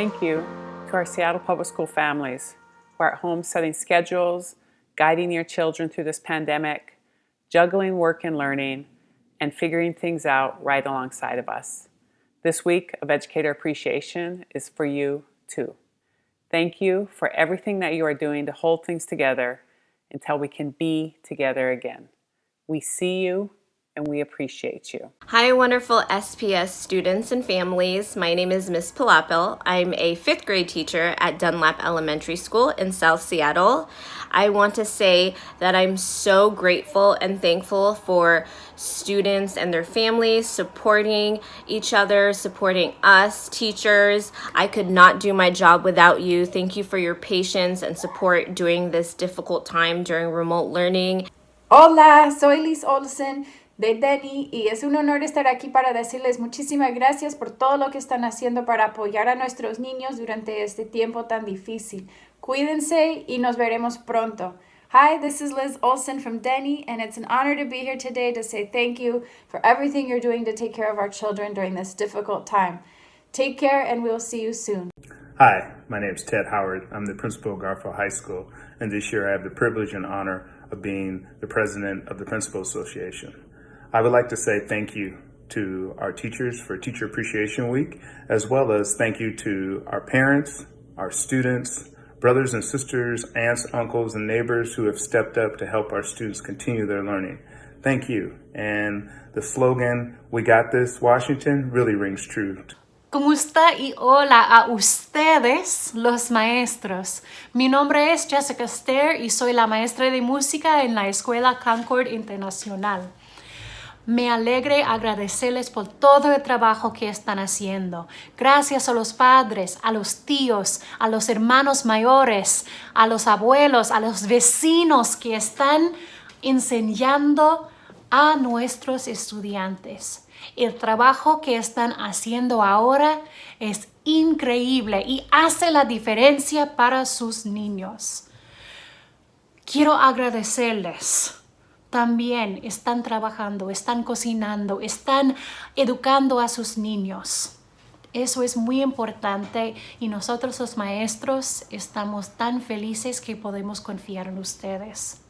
thank you to our Seattle Public School families who are at home setting schedules, guiding your children through this pandemic, juggling work and learning, and figuring things out right alongside of us. This week of Educator Appreciation is for you too. Thank you for everything that you are doing to hold things together until we can be together again. We see you and we appreciate you. Hi, wonderful SPS students and families. My name is Miss Palapil. I'm a fifth grade teacher at Dunlap Elementary School in South Seattle. I want to say that I'm so grateful and thankful for students and their families supporting each other, supporting us, teachers. I could not do my job without you. Thank you for your patience and support during this difficult time during remote learning. Hola, soy Liz Olsen de Denny y es un honor estar aquí para decirles muchísimas gracias por todo lo que están haciendo para apoyar a nuestros niños durante este tiempo tan difícil. Cuídense y nos veremos pronto. Hi, this is Liz Olsen from Denny, and it's an honor to be here today to say thank you for everything you're doing to take care of our children during this difficult time. Take care, and we'll see you soon. Hi, my name is Ted Howard. I'm the principal of Garfield High School, and this year I have the privilege and honor of being the president of the Principal Association. I would like to say thank you to our teachers for Teacher Appreciation Week, as well as thank you to our parents, our students, brothers and sisters, aunts, uncles, and neighbors who have stepped up to help our students continue their learning. Thank you. And the slogan, We Got This, Washington, really rings true. ¿Cómo está y hola a ustedes, los maestros. Mi nombre es Jessica Ster y soy la maestra de música en la Escuela Concord Internacional. Me alegre agradecerles por todo el trabajo que están haciendo. Gracias a los padres, a los tíos, a los hermanos mayores, a los abuelos, a los vecinos que están enseñando a nuestros estudiantes. El trabajo que están haciendo ahora es increíble y hace la diferencia para sus niños. Quiero agradecerles también están trabajando, están cocinando, están educando a sus niños. Eso es muy importante y nosotros los maestros estamos tan felices que podemos confiar en ustedes.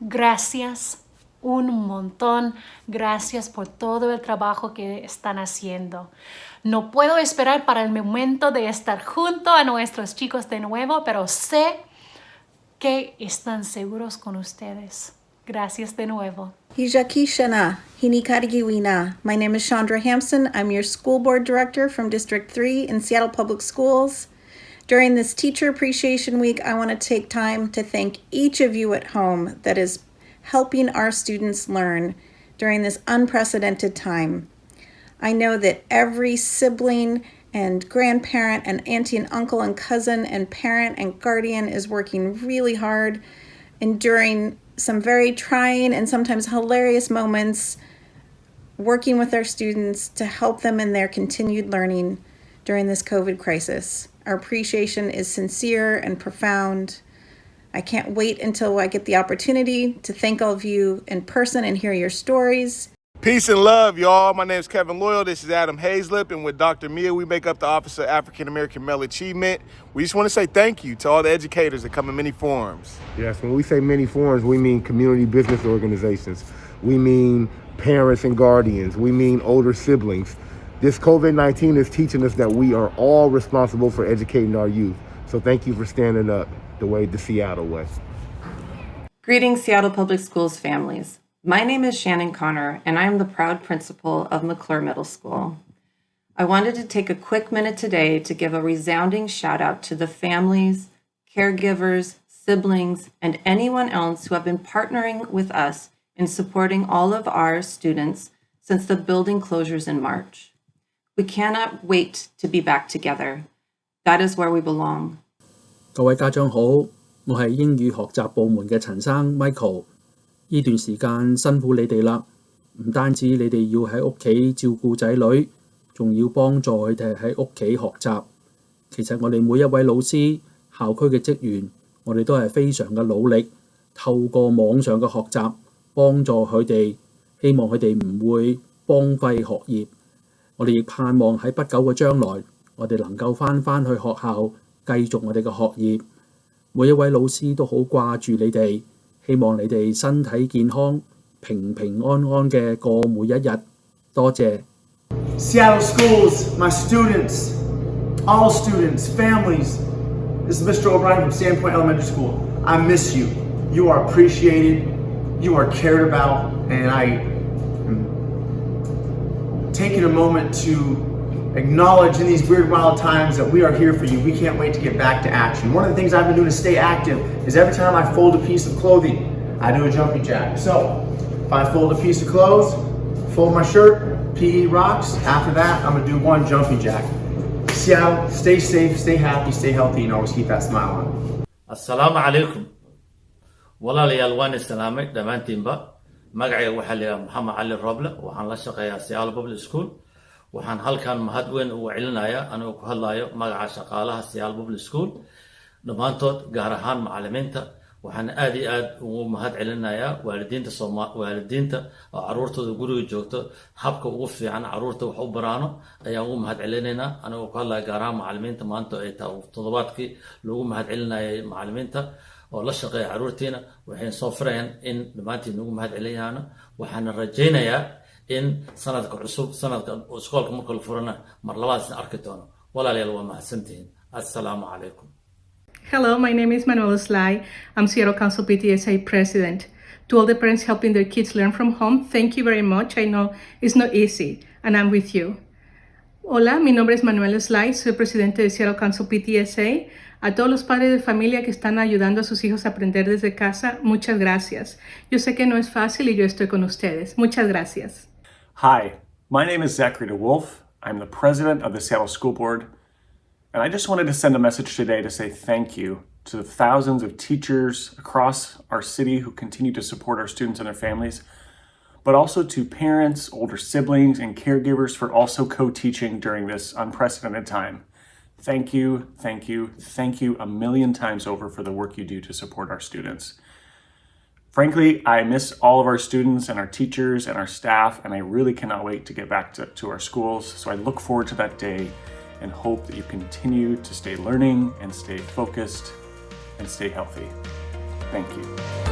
Gracias un montón. Gracias por todo el trabajo que están haciendo. No puedo esperar para el momento de estar junto a nuestros chicos de nuevo, pero sé que están seguros con ustedes. Gracias de nuevo. Hijakishana, Hinikarigiwina. My name is Chandra Hampson. I'm your school board director from District 3 in Seattle Public Schools. During this Teacher Appreciation Week, I want to take time to thank each of you at home that is helping our students learn during this unprecedented time. I know that every sibling and grandparent and auntie and uncle and cousin and parent and guardian is working really hard enduring some very trying and sometimes hilarious moments working with our students to help them in their continued learning during this COVID crisis. Our appreciation is sincere and profound. I can't wait until I get the opportunity to thank all of you in person and hear your stories. Peace and love, y'all. My name is Kevin Loyal. This is Adam Hazlip, and with Dr. Mia, we make up the Office of African American Male Achievement. We just want to say thank you to all the educators that come in many forms. Yes, when we say many forms, we mean community business organizations. We mean parents and guardians. We mean older siblings. This COVID-19 is teaching us that we are all responsible for educating our youth. So thank you for standing up the way the Seattle way. Greetings, Seattle Public Schools families. My name is Shannon Connor, and I am the proud principal of McClure Middle School. I wanted to take a quick minute today to give a resounding shout out to the families, caregivers, siblings, and anyone else who have been partnering with us in supporting all of our students since the building closures in March. We cannot wait to be back together. That is where we belong. 各位家长好，我系英语学习部门嘅陈生 Michael。 呢段時間辛苦你哋啦，唔單止你哋要喺屋企照顧仔女，仲要幫助佢哋喺屋企學習。其實我哋每一位老師、校區嘅職員，我哋都係非常嘅努力，透過網上嘅學習幫助佢哋，希望佢哋唔會荒廢學業。我哋亦盼望喺不久嘅將來，我 我哋能夠翻返去學校繼續我哋嘅學業。每一位老師都好掛住你哋， 希望你哋身体健康、平平安安嘅过每一日。多谢。 Seattle schools, my students, all students, families. This is Mr. O'Brien from Sandpoint Elementary School. I miss you. You are appreciated, you are cared about, and I am taking a moment to acknowledge in these weird, wild times that we are here for you. We can't wait to get back to action. One of the things I've been doing to stay active is every time I fold a piece of clothing, I do a jumping jack. So, if I fold a piece of clothes, fold my shirt, PE rocks. After that, I'm gonna do one jumping jack. Seattle, stay safe, stay happy, stay healthy, and always keep that smile on. assalaamu calaykum walaalayaal waan islaamay dhammaantiinba magacayga waxaa la yidhaha maxamed cali roble la shaqeeyaa seattle public school waxaan halkan mahad weyn ugu celinayaa anigoo ku hadlayo magaca shaqaalaha seattle public school. Dhammaantood gaar ahaan macalimiinta waxaan aad iyo aad ugu mahad celinayaa waalidiinta waalidiinta oo caruurtooda guriga joogto. Habka ugu fiican carruurta wax u baraano ayaan ugu mahad celinaynaa. Anigoo ku hadlaya gaar ahaan macalimiinta maanta ay tahay toddobaadkii lagu mahad celinayay macalimiinta oo la shaqeeya caruurtiina waxay soo firayaan in dhammaantiin ugu mahad celinayaano waxaana rajaynayaa in sanadka cusub sanadka iskoolka marka la furana mar labaad isna arki doono walaalayaal waa mahadsantihiin assalaamu calaykum Hello, my name is Manuel Sly. I'm Seattle Council PTSA president. To all the parents helping their kids learn from home, thank you very much. I know it's not easy, and I'm with you. Hola, mi nombre es Manuel Sly, soy presidente de Seattle Council PTSA. A todos los padres de familia que están ayudando a sus hijos a aprender desde casa, muchas gracias. Yo sé que no es fácil y yo estoy con ustedes. Muchas gracias. Hi, my name is Zachary DeWolf. I'm the president of the Seattle School Board. And I just wanted to send a message today to say thank you to the thousands of teachers across our city who continue to support our students and their families, but also to parents, older siblings, and caregivers for also co-teaching during this unprecedented time. Thank you, thank you, thank you a million times over for the work you do to support our students. Frankly, I miss all of our students and our teachers and our staff, and I really cannot wait to get back to, to our schools. So I look forward to that day and hope that you continue to stay learning and stay focused and stay healthy. Thank you.